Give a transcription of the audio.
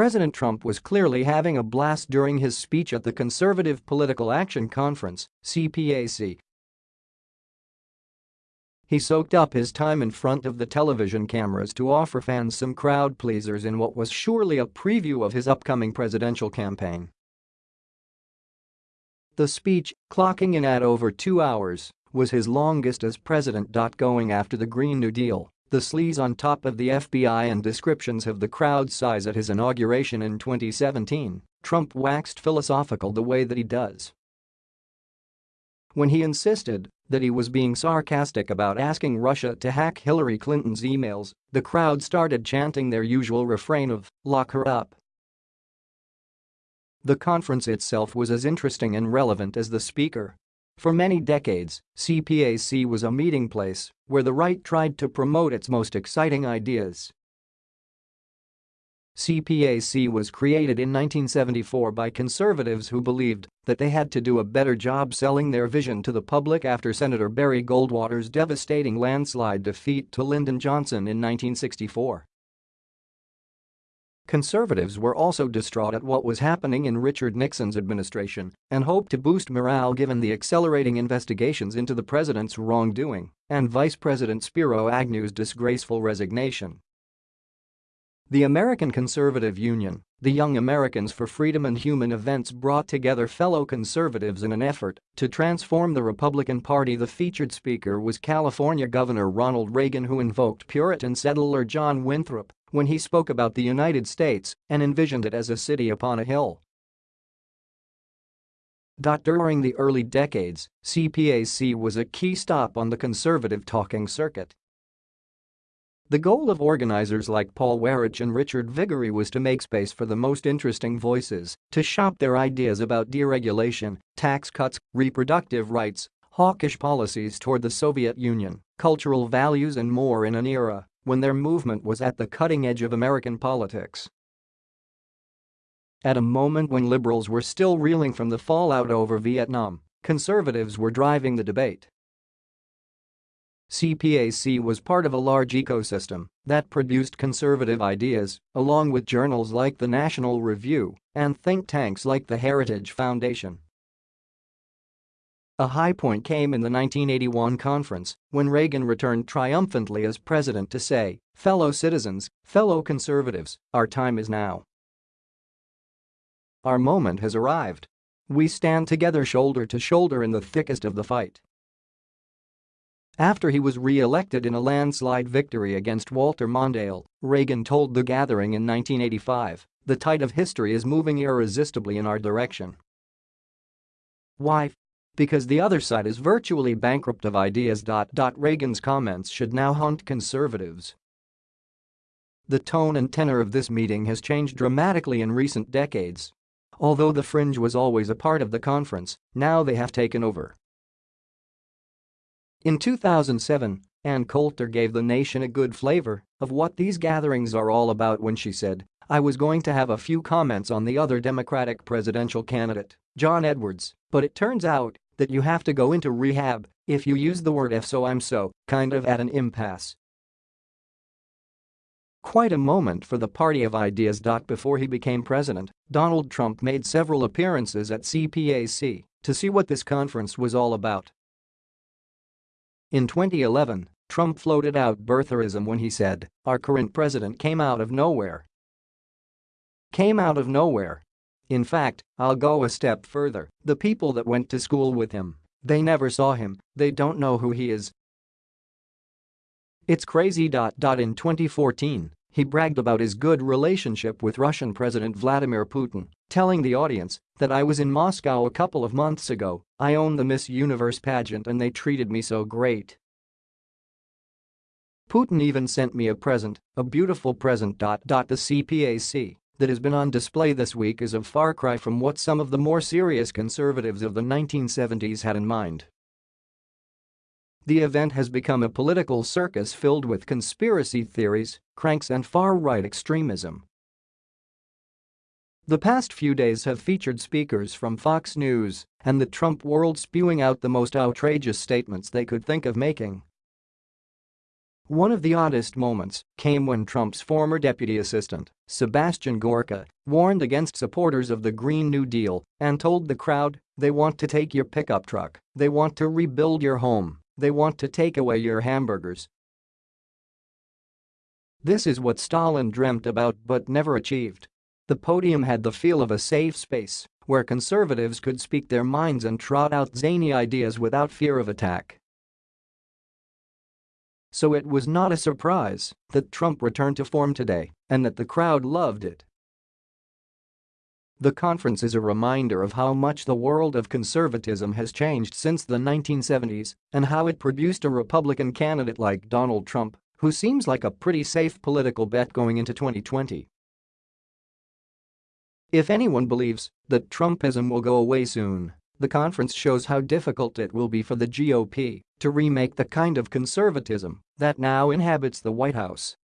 President Trump was clearly having a blast during his speech at the Conservative Political Action Conference, CPAC. He soaked up his time in front of the television cameras to offer fans some crowd pleasers in what was surely a preview of his upcoming presidential campaign. The speech, clocking in at over two hours, was his longest as president. Going after the Green New Deal, the sleaze on top of the FBI and descriptions of the crowd size at his inauguration in 2017, Trump waxed philosophical the way that he does. When he insisted that he was being sarcastic about asking Russia to hack Hillary Clinton's emails, the crowd started chanting their usual refrain of, lock her up. The conference itself was as interesting and relevant as the speaker. For many decades, CPAC was a meeting place where the right tried to promote its most exciting ideas. CPAC was created in 1974 by conservatives who believed that they had to do a better job selling their vision to the public after Senator Barry Goldwater's devastating landslide defeat to Lyndon Johnson in 1964. Conservatives were also distraught at what was happening in Richard Nixon's administration and hoped to boost morale given the accelerating investigations into the president's wrongdoing and Vice President Spiro Agnew's disgraceful resignation. The American Conservative Union, the Young Americans for Freedom and Human Events brought together fellow conservatives in an effort to transform the Republican Party. The featured speaker was California Governor Ronald Reagan who invoked Puritan settler John Winthrop when he spoke about the United States and envisioned it as a city upon a hill. During the early decades, CPAC was a key stop on the conservative talking circuit. The goal of organizers like Paul Weyrich and Richard Viguerie was to make space for the most interesting voices to shop their ideas about deregulation, tax cuts, reproductive rights, hawkish policies toward the Soviet Union, cultural values and more in an era when their movement was at the cutting edge of American politics. At a moment when liberals were still reeling from the fallout over Vietnam, conservatives were driving the debate. CPAC was part of a large ecosystem that produced conservative ideas, along with journals like the National Review and think tanks like the Heritage Foundation. A high point came in the 1981 conference when Reagan returned triumphantly as president to say, fellow citizens, fellow conservatives, our time is now. Our moment has arrived. We stand together shoulder to shoulder in the thickest of the fight. After he was re-elected in a landslide victory against Walter Mondale, Reagan told the gathering in 1985, the tide of history is moving irresistibly in our direction. Why? Because the other side is virtually bankrupt of ideas. Reagan's comments should now haunt conservatives. The tone and tenor of this meeting has changed dramatically in recent decades. Although the fringe was always a part of the conference, now they have taken over. In 2007, Ann Coulter gave the nation a good flavor of what these gatherings are all about when she said, I was going to have a few comments on the other Democratic presidential candidate, John Edwards, but it turns out that you have to go into rehab if you use the word if so I'm so, kind of at an impasse. Quite a moment for the party of ideas. Before he became president, Donald Trump made several appearances at CPAC to see what this conference was all about. In 2011, Trump floated out birtherism when he said, our current president came out of nowhere. Came out of nowhere. In fact, I'll go a step further, the people that went to school with him, they never saw him, they don't know who he is. It's crazy. In 2014, he bragged about his good relationship with Russian President Vladimir Putin, telling the audience that I was in Moscow a couple of months ago, I own the Miss Universe pageant and they treated me so great. Putin even sent me a present, a beautiful present. The CPAC that has been on display this week is a far cry from what some of the more serious conservatives of the 1970s had in mind. The event has become a political circus filled with conspiracy theories, cranks and far-right extremism. The past few days have featured speakers from Fox News and the Trump world spewing out the most outrageous statements they could think of making. One of the oddest moments came when Trump's former deputy assistant, Sebastian Gorka, warned against supporters of the Green New Deal and told the crowd, they want to take your pickup truck, they want to rebuild your home, they want to take away your hamburgers. This is what Stalin dreamt about but never achieved. The podium had the feel of a safe space where conservatives could speak their minds and trot out zany ideas without fear of attack. So it was not a surprise that Trump returned to form today and that the crowd loved it. The conference is a reminder of how much the world of conservatism has changed since the 1970s and how it produced a Republican candidate like Donald Trump, who seems like a pretty safe political bet going into 2020. If anyone believes that Trumpism will go away soon, the conference shows how difficult it will be for the GOP to remake the kind of conservatism that now inhabits the White House.